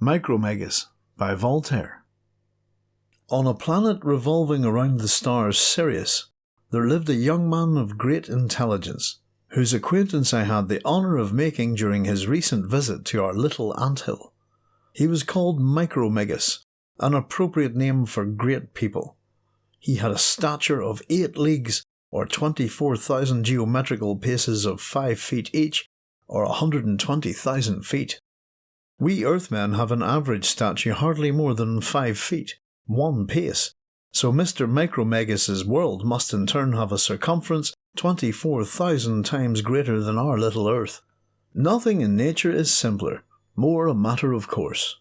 Micromegas by Voltaire. On a planet revolving around the star Sirius, there lived a young man of great intelligence, whose acquaintance I had the honour of making during his recent visit to our little ant hill. He was called Micromegas, an appropriate name for great people. He had a stature of eight leagues, or 24,000 geometrical paces of five feet each, or 120,000 feet. We Earthmen have an average stature hardly more than five feet, one pace, so Mr. Micromegas's world must in turn have a circumference 24,000 times greater than our little Earth. Nothing in nature is simpler, more a matter of course.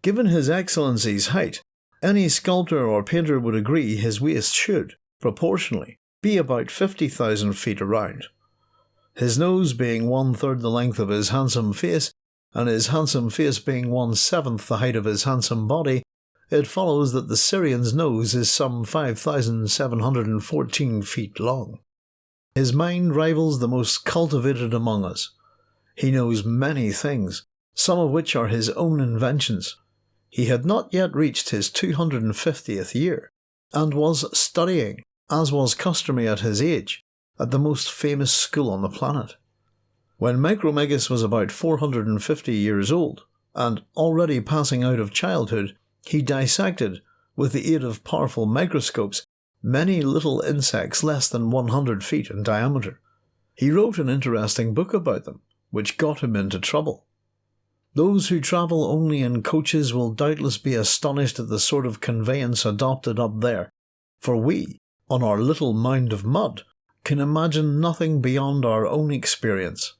Given His Excellency's height, any sculptor or painter would agree his waist should, proportionally, be about 50,000 feet around. His nose being one third the length of his handsome face, and his handsome face being one seventh the height of his handsome body, it follows that the Sirian's nose is some 5,714 feet long. His mind rivals the most cultivated among us. He knows many things, some of which are his own inventions. He had not yet reached his 250th year, and was studying, as was customary at his age, at the most famous school on the planet. When Micromegas was about 450 years old, and already passing out of childhood, he dissected, with the aid of powerful microscopes, many little insects less than 100 feet in diameter. He wrote an interesting book about them, which got him into trouble. Those who travel only in coaches will doubtless be astonished at the sort of conveyance adopted up there, for we, on our little mound of mud, can imagine nothing beyond our own experience.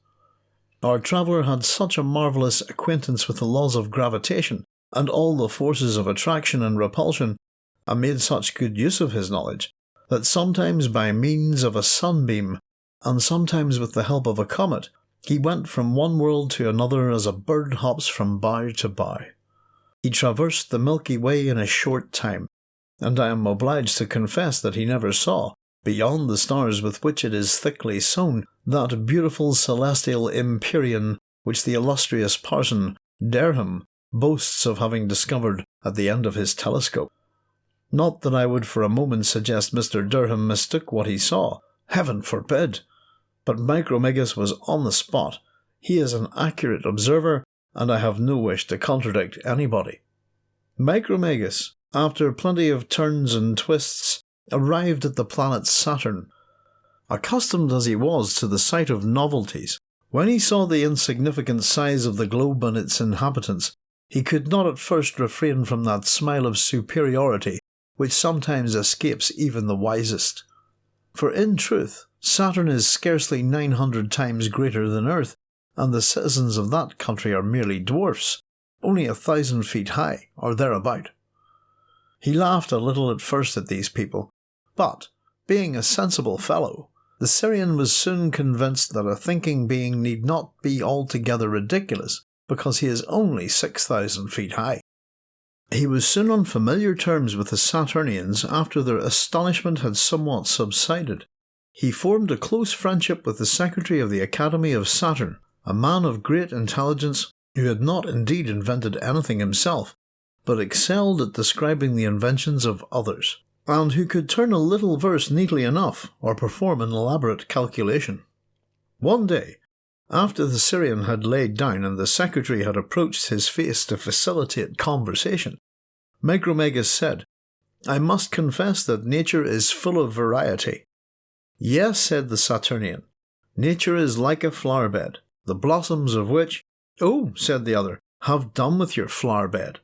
Our traveller had such a marvellous acquaintance with the laws of gravitation and all the forces of attraction and repulsion, and made such good use of his knowledge, that sometimes by means of a sunbeam, and sometimes with the help of a comet, he went from one world to another as a bird hops from bough to bough. He traversed the Milky Way in a short time, and I am obliged to confess that he never saw, beyond the stars with which it is thickly sown, that beautiful celestial empyrean which the illustrious parson, Derham, boasts of having discovered at the end of his telescope. Not that I would for a moment suggest Mr. Derham mistook what he saw. Heaven forbid! But Micromegas was on the spot. He is an accurate observer, and I have no wish to contradict anybody. Micromegas, after plenty of turns and twists, arrived at the planet Saturn, Accustomed as he was to the sight of novelties, when he saw the insignificant size of the globe and its inhabitants, he could not at first refrain from that smile of superiority which sometimes escapes even the wisest. For in truth, Saturn is scarcely 900 times greater than Earth, and the citizens of that country are merely dwarfs, only a thousand feet high, or thereabout. He laughed a little at first at these people, but, being a sensible fellow, the Sirian was soon convinced that a thinking being need not be altogether ridiculous because he is only 6,000 feet high. He was soon on familiar terms with the Saturnians after their astonishment had somewhat subsided. He formed a close friendship with the secretary of the Academy of Saturn, a man of great intelligence who had not indeed invented anything himself, but excelled at describing the inventions of others and who could turn a little verse neatly enough or perform an elaborate calculation. One day, after the Sirian had laid down and the secretary had approached his face to facilitate conversation, Micromegas said, I must confess that nature is full of variety. Yes, said the Saturnian, nature is like a flower bed, the blossoms of which. Oh, said the other, have done with your flower bed.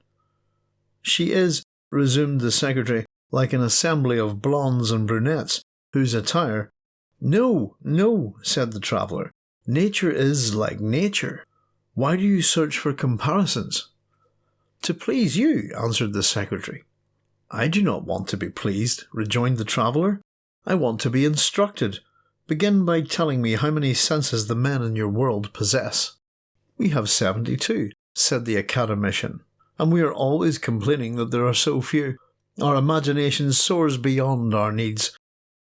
She is, resumed the secretary, like an assembly of blondes and brunettes, whose attire. No, no, said the traveller. Nature is like nature. Why do you search for comparisons? To please you, answered the secretary. I do not want to be pleased, rejoined the traveller. I want to be instructed. Begin by telling me how many senses the men in your world possess. We have seventy two, said the academician, and we are always complaining that there are so few. Our imagination soars beyond our needs.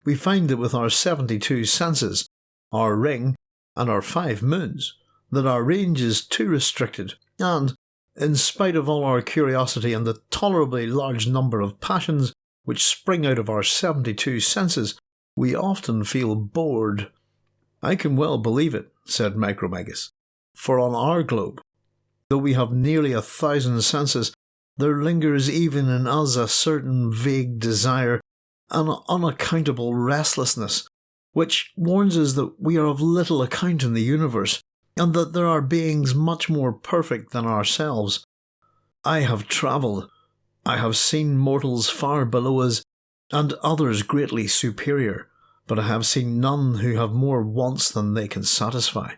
We find that with our 72 senses, our ring, and our five moons, that our range is too restricted, and, in spite of all our curiosity and the tolerably large number of passions which spring out of our 72 senses, we often feel bored. I can well believe it, said Micromegas, for on our globe, though we have nearly a thousand senses, there lingers even in us a certain vague desire, an unaccountable restlessness, which warns us that we are of little account in the universe, and that there are beings much more perfect than ourselves. I have travelled. I have seen mortals far below us, and others greatly superior, but I have seen none who have more wants than they can satisfy.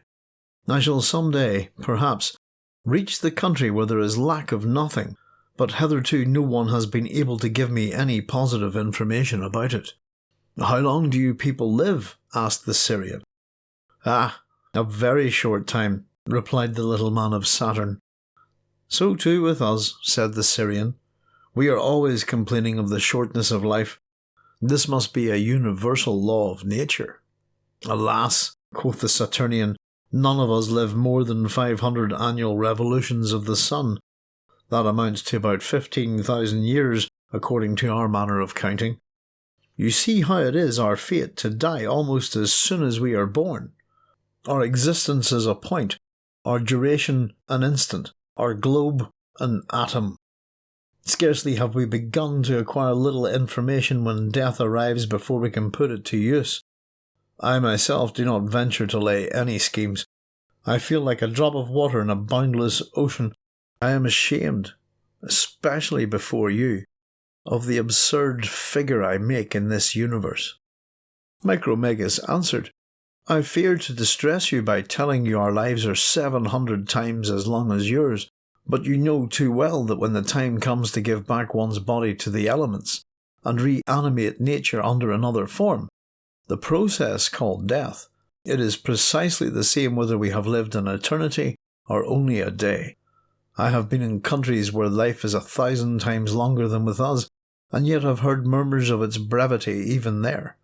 I shall some day, perhaps, reach the country where there is lack of nothing, but hitherto no one has been able to give me any positive information about it. How long do you people live? asked the Sirian. Ah, a very short time, replied the little man of Saturn. So too with us, said the Sirian. We are always complaining of the shortness of life. This must be a universal law of nature. Alas, quoth the Saturnian, none of us live more than five hundred annual revolutions of the sun. That amounts to about fifteen thousand years, according to our manner of counting. You see how it is our fate to die almost as soon as we are born. Our existence is a point, our duration an instant, our globe an atom. Scarcely have we begun to acquire little information when death arrives before we can put it to use. I myself do not venture to lay any schemes. I feel like a drop of water in a boundless ocean. I am ashamed, especially before you, of the absurd figure I make in this universe. Micromegas answered, I fear to distress you by telling you our lives are seven hundred times as long as yours, but you know too well that when the time comes to give back one's body to the elements, and reanimate nature under another form, the process called death, it is precisely the same whether we have lived an eternity or only a day. I have been in countries where life is a thousand times longer than with us, and yet have heard murmurs of its brevity even there.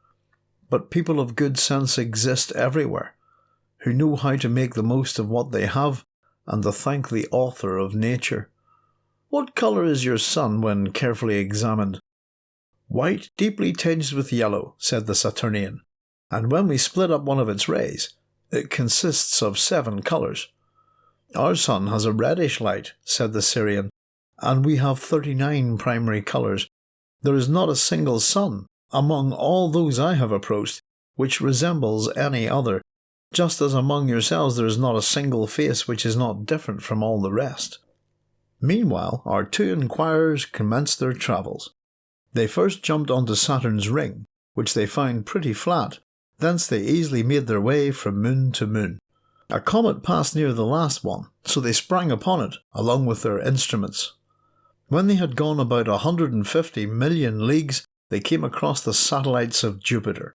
But people of good sense exist everywhere, who know how to make the most of what they have and to thank the author of nature. What colour is your sun when carefully examined? White, deeply tinged with yellow, said the Saturnian, and when we split up one of its rays, it consists of seven colours. Our sun has a reddish light, said the Sirian, and we have thirty nine primary colours. There is not a single sun, among all those I have approached, which resembles any other, just as among yourselves there is not a single face which is not different from all the rest. Meanwhile, our two inquirers commenced their travels. They first jumped onto Saturn's ring, which they found pretty flat, thence they easily made their way from moon to moon. A comet passed near the last one, so they sprang upon it, along with their instruments. When they had gone about a hundred and fifty million leagues, they came across the satellites of Jupiter.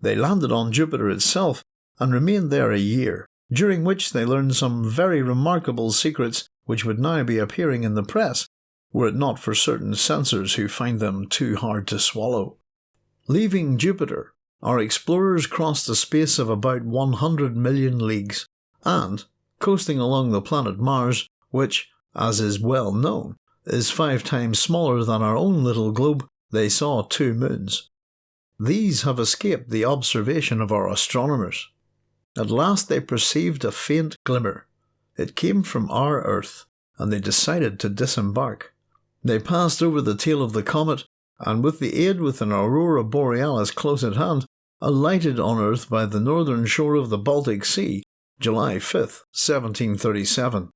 They landed on Jupiter itself and remained there a year, during which they learned some very remarkable secrets which would now be appearing in the press, were it not for certain censors who find them too hard to swallow. Leaving Jupiter, our explorers crossed a space of about 100 million leagues, and, coasting along the planet Mars, which, as is well known, is five times smaller than our own little globe, they saw two moons. These have escaped the observation of our astronomers. At last they perceived a faint glimmer. It came from our Earth, and they decided to disembark. They passed over the tail of the comet, and with the aid with an aurora borealis close at hand, alighted on Earth by the northern shore of the Baltic Sea, July 5, 1737.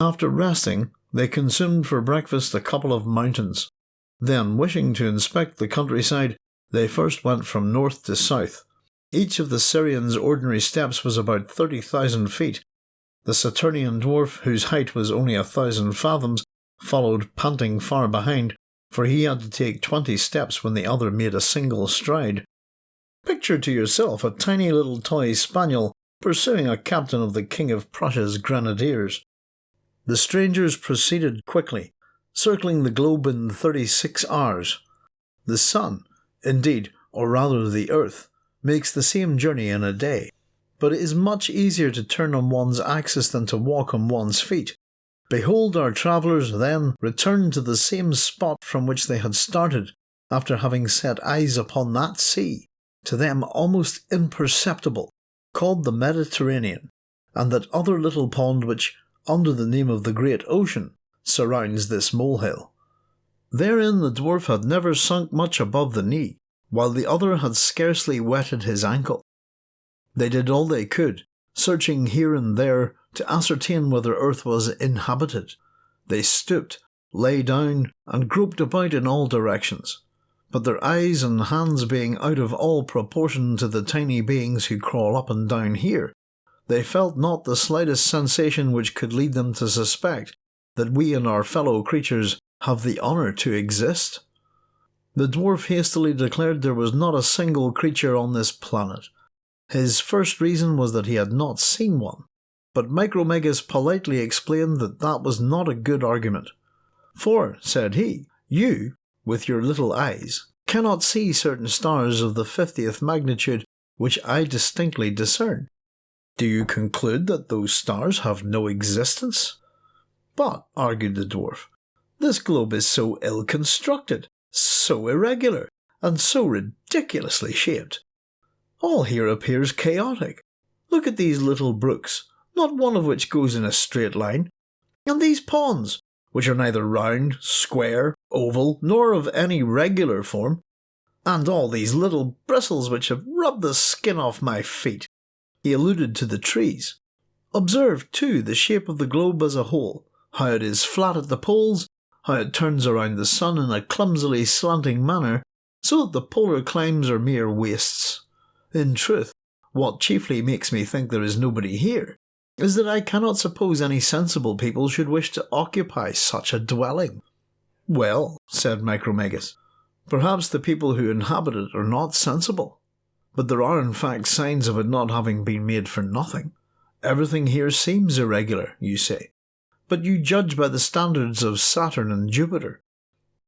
After resting, they consumed for breakfast a couple of mountains. Then, wishing to inspect the countryside, they first went from north to south, each of the Sirian's ordinary steps was about 30,000 feet. The Saturnian dwarf, whose height was only a thousand fathoms, followed panting far behind, for he had to take twenty steps when the other made a single stride. Picture to yourself a tiny little toy spaniel pursuing a captain of the King of Prussia's grenadiers. The strangers proceeded quickly, circling the globe in thirty six hours. The sun, indeed, or rather the earth, makes the same journey in a day, but it is much easier to turn on one's axis than to walk on one's feet. Behold, our travellers then returned to the same spot from which they had started, after having set eyes upon that sea, to them almost imperceptible, called the Mediterranean, and that other little pond which, under the name of the Great Ocean, surrounds this molehill. Therein the dwarf had never sunk much above the knee, while the other had scarcely wetted his ankle. They did all they could, searching here and there to ascertain whether earth was inhabited. They stooped, lay down, and groped about in all directions. But their eyes and hands being out of all proportion to the tiny beings who crawl up and down here, they felt not the slightest sensation which could lead them to suspect that we and our fellow creatures have the honour to exist. The dwarf hastily declared there was not a single creature on this planet. His first reason was that he had not seen one, but Micromegas politely explained that that was not a good argument. For, said he, you, with your little eyes, cannot see certain stars of the fiftieth magnitude which I distinctly discern. Do you conclude that those stars have no existence? But, argued the dwarf, this globe is so ill constructed, so irregular, and so ridiculously shaped. All here appears chaotic. Look at these little brooks, not one of which goes in a straight line. And these ponds, which are neither round, square, oval, nor of any regular form. And all these little bristles which have rubbed the skin off my feet. He alluded to the trees. Observe, too, the shape of the globe as a whole, how it is flat at the poles, how it turns around the sun in a clumsily slanting manner, so that the polar climes are mere wastes. In truth, what chiefly makes me think there is nobody here is that I cannot suppose any sensible people should wish to occupy such a dwelling. Well, said Micromegas, perhaps the people who inhabit it are not sensible, but there are in fact signs of it not having been made for nothing. Everything here seems irregular, you say, but you judge by the standards of Saturn and Jupiter.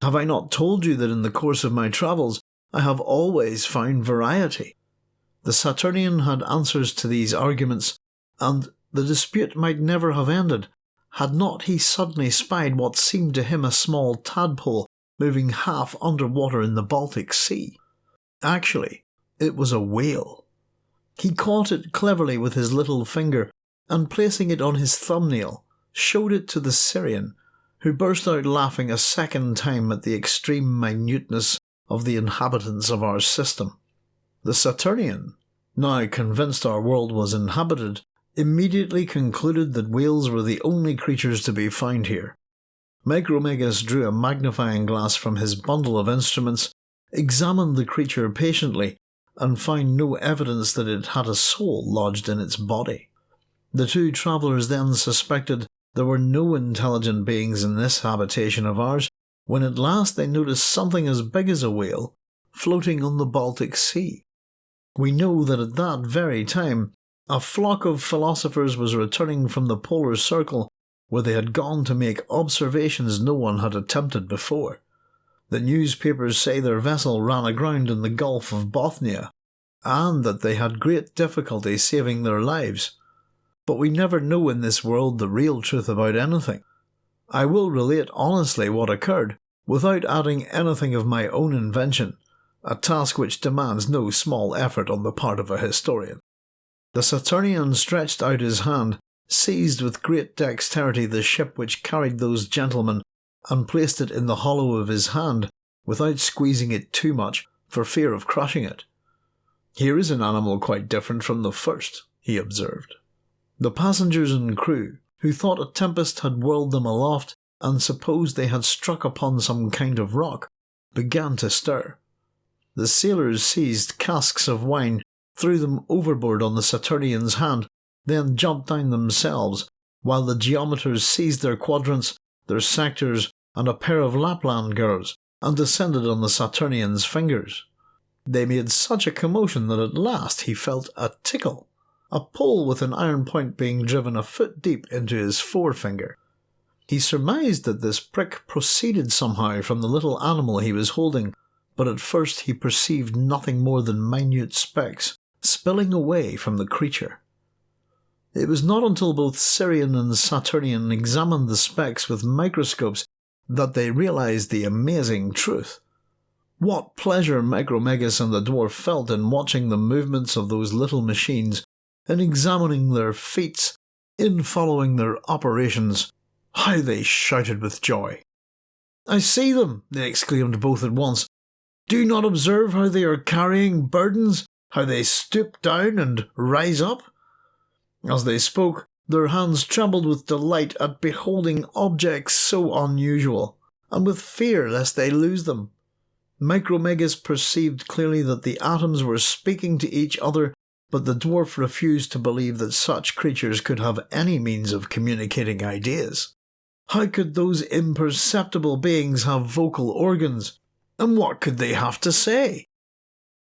Have I not told you that in the course of my travels I have always found variety? The Saturnian had answers to these arguments, and the dispute might never have ended had not he suddenly spied what seemed to him a small tadpole moving half under water in the Baltic Sea. Actually, it was a whale. He caught it cleverly with his little finger and placing it on his thumbnail, showed it to the Sirian, who burst out laughing a second time at the extreme minuteness of the inhabitants of our system. The Saturnian, now convinced our world was inhabited, immediately concluded that whales were the only creatures to be found here. Micromegas drew a magnifying glass from his bundle of instruments, examined the creature patiently, and found no evidence that it had a soul lodged in its body. The two travellers then suspected there were no intelligent beings in this habitation of ours, when at last they noticed something as big as a whale floating on the Baltic Sea. We know that at that very time a flock of philosophers was returning from the polar circle where they had gone to make observations no one had attempted before. The newspapers say their vessel ran aground in the Gulf of Bothnia, and that they had great difficulty saving their lives. But we never know in this world the real truth about anything. I will relate honestly what occurred, without adding anything of my own invention, a task which demands no small effort on the part of a historian. The Saturnian stretched out his hand, seized with great dexterity the ship which carried those gentlemen, and placed it in the hollow of his hand, without squeezing it too much, for fear of crushing it. Here is an animal quite different from the first, he observed. The passengers and crew, who thought a tempest had whirled them aloft, and supposed they had struck upon some kind of rock, began to stir. The sailors seized casks of wine threw them overboard on the Saturnian's hand, then jumped down themselves, while the geometers seized their quadrants, their sectors, and a pair of Lapland girls, and descended on the Saturnian's fingers. They made such a commotion that at last he felt a tickle, a pole with an iron point being driven a foot deep into his forefinger. He surmised that this prick proceeded somehow from the little animal he was holding, but at first he perceived nothing more than minute specks, spilling away from the creature. It was not until both Sirian and Saturnian examined the specks with microscopes that they realized the amazing truth. What pleasure Micromegas and the dwarf felt in watching the movements of those little machines, in examining their feats, in following their operations. How they shouted with joy. I see them, they exclaimed both at once. Do you not observe how they are carrying burdens, how they stoop down and rise up? As they spoke, their hands trembled with delight at beholding objects so unusual, and with fear lest they lose them. Micromegas perceived clearly that the atoms were speaking to each other, but the dwarf refused to believe that such creatures could have any means of communicating ideas. How could those imperceptible beings have vocal organs? And what could they have to say?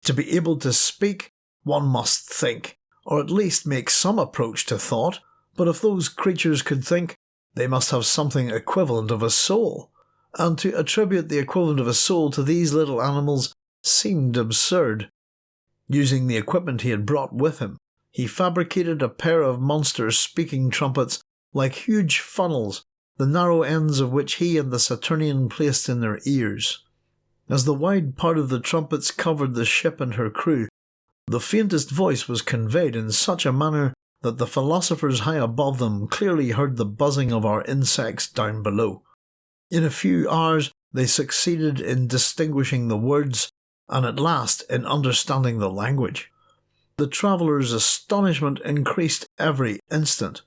To be able to speak, one must think, or at least make some approach to thought, but if those creatures could think, they must have something equivalent of a soul, and to attribute the equivalent of a soul to these little animals seemed absurd. Using the equipment he had brought with him, he fabricated a pair of monster speaking trumpets like huge funnels, the narrow ends of which he and the Saturnian placed in their ears. As the wide part of the trumpets covered the ship and her crew, the faintest voice was conveyed in such a manner that the philosophers high above them clearly heard the buzzing of our insects down below. In a few hours they succeeded in distinguishing the words, and at last in understanding the language. The travellers' astonishment increased every instant.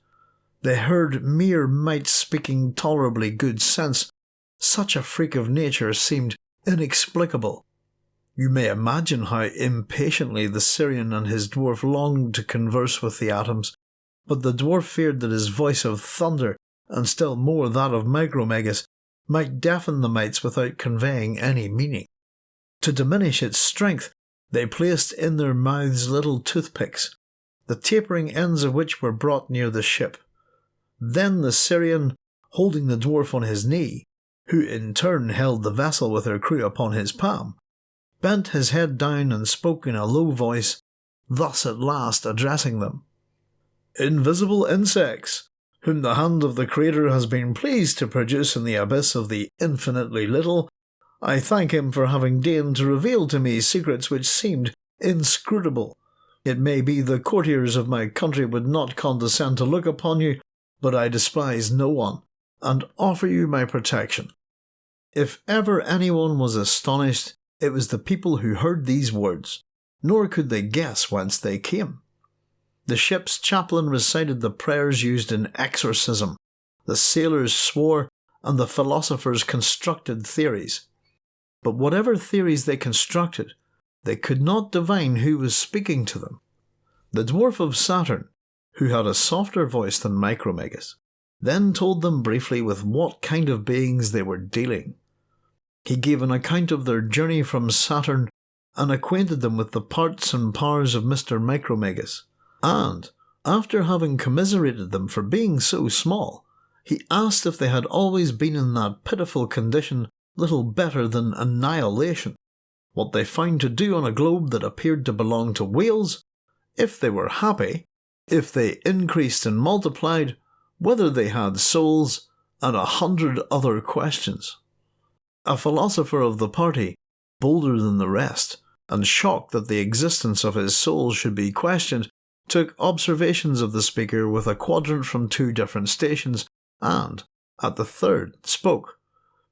They heard mere mites speaking tolerably good sense. Such a freak of nature seemed inexplicable. You may imagine how impatiently the Sirian and his dwarf longed to converse with the atoms, but the dwarf feared that his voice of thunder, and still more that of Micromegas, might deafen the mites without conveying any meaning. To diminish its strength, they placed in their mouths little toothpicks, the tapering ends of which were brought near the ship. Then the Sirian, holding the dwarf on his knee, who in turn held the vessel with her crew upon his palm, bent his head down and spoke in a low voice, thus at last addressing them. Invisible insects, whom the hand of the Creator has been pleased to produce in the abyss of the infinitely little, I thank him for having deigned to reveal to me secrets which seemed inscrutable. It may be the courtiers of my country would not condescend to look upon you, but I despise no one, and offer you my protection. If ever anyone was astonished, it was the people who heard these words, nor could they guess whence they came. The ship's chaplain recited the prayers used in exorcism, the sailors swore, and the philosophers constructed theories. But whatever theories they constructed, they could not divine who was speaking to them. The dwarf of Saturn, who had a softer voice than Micromegas, then told them briefly with what kind of beings they were dealing. He gave an account of their journey from Saturn and acquainted them with the parts and powers of Mr. Micromegas, and, after having commiserated them for being so small, he asked if they had always been in that pitiful condition little better than annihilation, what they found to do on a globe that appeared to belong to whales, if they were happy, if they increased and multiplied, whether they had souls, and a hundred other questions. A philosopher of the party, bolder than the rest, and shocked that the existence of his soul should be questioned, took observations of the speaker with a quadrant from two different stations, and, at the third, spoke.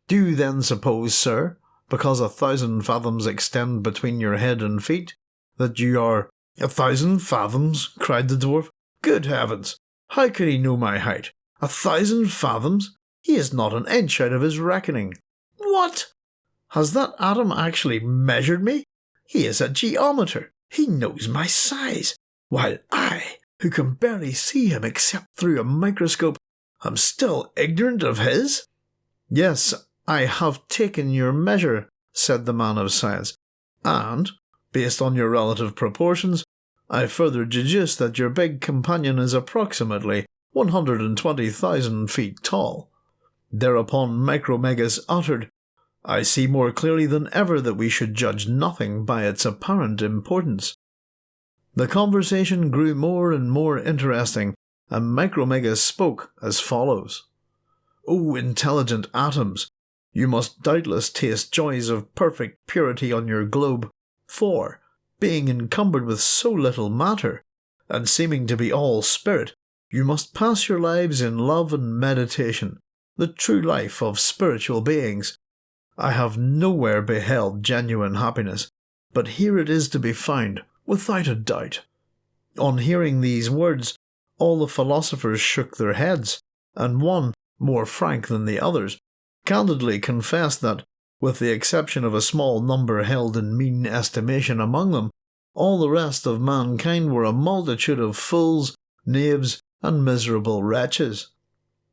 Do you then suppose, sir, because a thousand fathoms extend between your head and feet, that you are. A thousand fathoms? cried the dwarf. Good heavens! How could he know my height? A thousand fathoms? He is not an inch out of his reckoning. What? Has that atom actually measured me? He is a geometer. He knows my size, while I, who can barely see him except through a microscope, am still ignorant of his? Yes, I have taken your measure, said the man of science, and, based on your relative proportions, I further deduce that your big companion is approximately 120,000 feet tall. Thereupon Micromegas uttered I see more clearly than ever that we should judge nothing by its apparent importance. The conversation grew more and more interesting and Micromega spoke as follows O intelligent atoms, you must doubtless taste joys of perfect purity on your globe, for, being encumbered with so little matter, and seeming to be all spirit, you must pass your lives in love and meditation, the true life of spiritual beings. I have nowhere beheld genuine happiness, but here it is to be found, without a doubt. On hearing these words, all the philosophers shook their heads, and one, more frank than the others, candidly confessed that, with the exception of a small number held in mean estimation among them, all the rest of mankind were a multitude of fools, knaves, and miserable wretches.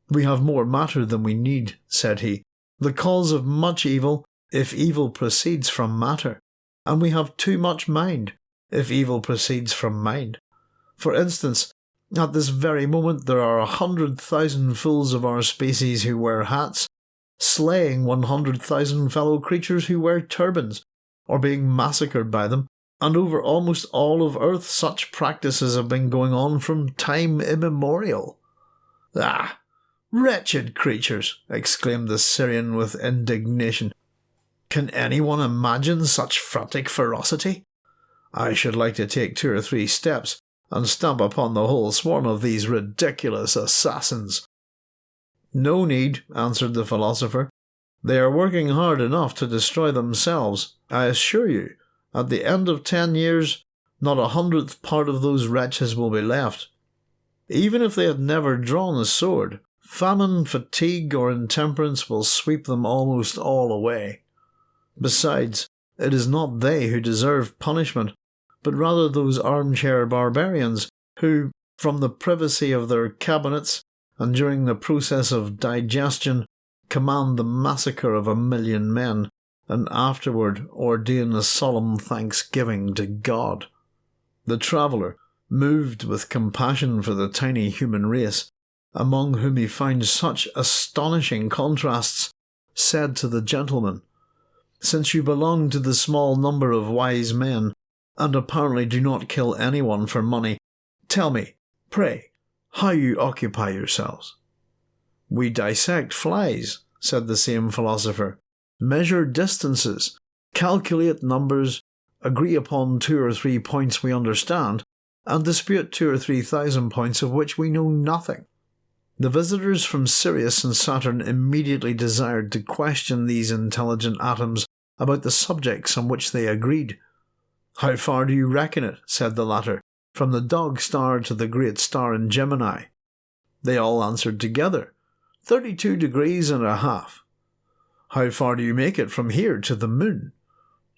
We have more matter than we need, said he, the cause of much evil, if evil proceeds from matter, and we have too much mind, if evil proceeds from mind. For instance, at this very moment there are a hundred thousand fools of our species who wear hats, slaying one hundred thousand fellow creatures who wear turbans, or being massacred by them, and over almost all of earth such practices have been going on from time immemorial. Ah! Wretched creatures! exclaimed the Sirian with indignation. Can anyone imagine such frantic ferocity? I should like to take two or three steps and stamp upon the whole swarm of these ridiculous assassins. No need, answered the philosopher. They are working hard enough to destroy themselves, I assure you. At the end of ten years, not a hundredth part of those wretches will be left. Even if they had never drawn a sword, famine, fatigue, or intemperance will sweep them almost all away. Besides, it is not they who deserve punishment, but rather those armchair barbarians who, from the privacy of their cabinets and during the process of digestion, command the massacre of a million men, and afterward ordain a solemn thanksgiving to God. The traveller, moved with compassion for the tiny human race, among whom he found such astonishing contrasts, said to the gentleman, Since you belong to the small number of wise men and apparently do not kill anyone for money. Tell me, pray, how you occupy yourselves. We dissect flies, said the same philosopher, measure distances, calculate numbers, agree upon two or three points we understand, and dispute two or three thousand points of which we know nothing. The visitors from Sirius and Saturn immediately desired to question these intelligent atoms about the subjects on which they agreed. How far do you reckon it? said the latter, from the dog star to the great star in Gemini. They all answered together, Thirty-two degrees and a half. How far do you make it from here to the moon?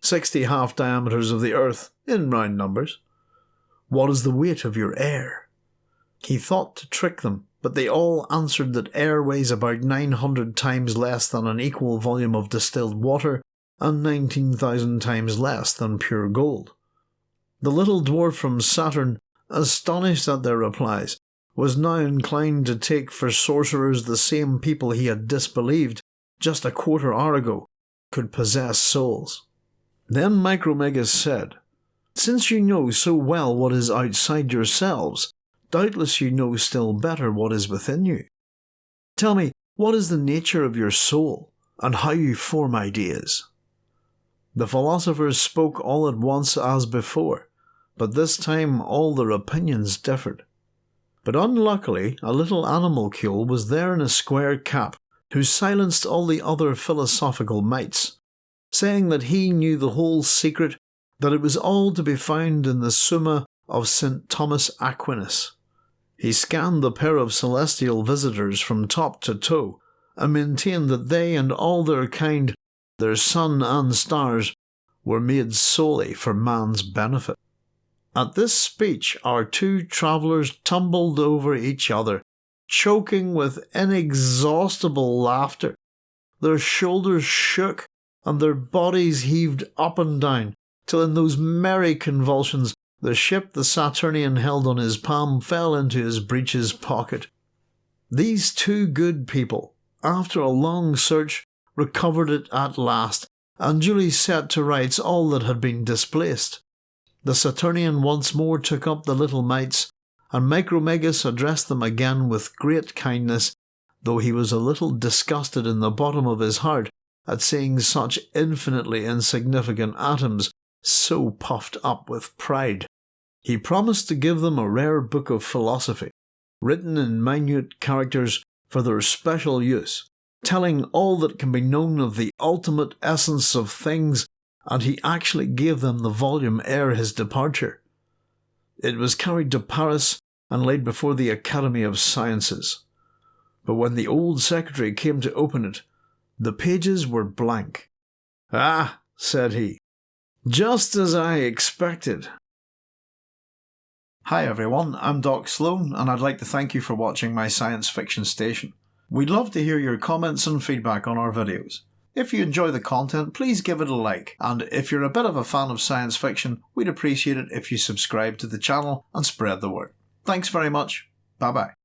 Sixty half diameters of the earth, in round numbers. What is the weight of your air? He thought to trick them, but they all answered that air weighs about nine hundred times less than an equal volume of distilled water, and 19,000 times less than pure gold. The little dwarf from Saturn, astonished at their replies, was now inclined to take for sorcerers the same people he had disbelieved just a quarter hour ago could possess souls. Then Micromegas said, Since you know so well what is outside yourselves, doubtless you know still better what is within you. Tell me, what is the nature of your soul, and how you form ideas? The philosophers spoke all at once as before, but this time all their opinions differed. But unluckily, a little animalcule was there in a square cap, who silenced all the other philosophical mites, saying that he knew the whole secret, that it was all to be found in the Summa of St. Thomas Aquinas. He scanned the pair of celestial visitors from top to toe, and maintained that they and all their kind their sun and stars, were made solely for man's benefit. At this speech, our two travellers tumbled over each other, choking with inexhaustible laughter. Their shoulders shook, and their bodies heaved up and down, till in those merry convulsions the ship the Saturnian held on his palm fell into his breeches pocket. These two good people, after a long search, recovered it at last, and duly set to rights all that had been displaced. The Saturnian once more took up the little mites, and Micromegas addressed them again with great kindness, though he was a little disgusted in the bottom of his heart at seeing such infinitely insignificant atoms so puffed up with pride. He promised to give them a rare book of philosophy, written in minute characters for their special use, telling all that can be known of the ultimate essence of things, and he actually gave them the volume ere his departure. It was carried to Paris and laid before the Academy of Sciences. But when the old secretary came to open it, the pages were blank. Ah, said he, just as I expected. Hi everyone, I'm Doc Sloan, and I'd like to thank you for watching my science fiction station. We'd love to hear your comments and feedback on our videos. If you enjoy the content, please give it a like, and if you're a bit of a fan of science fiction, we'd appreciate it if you subscribe to the channel and spread the word. Thanks very much. Bye bye.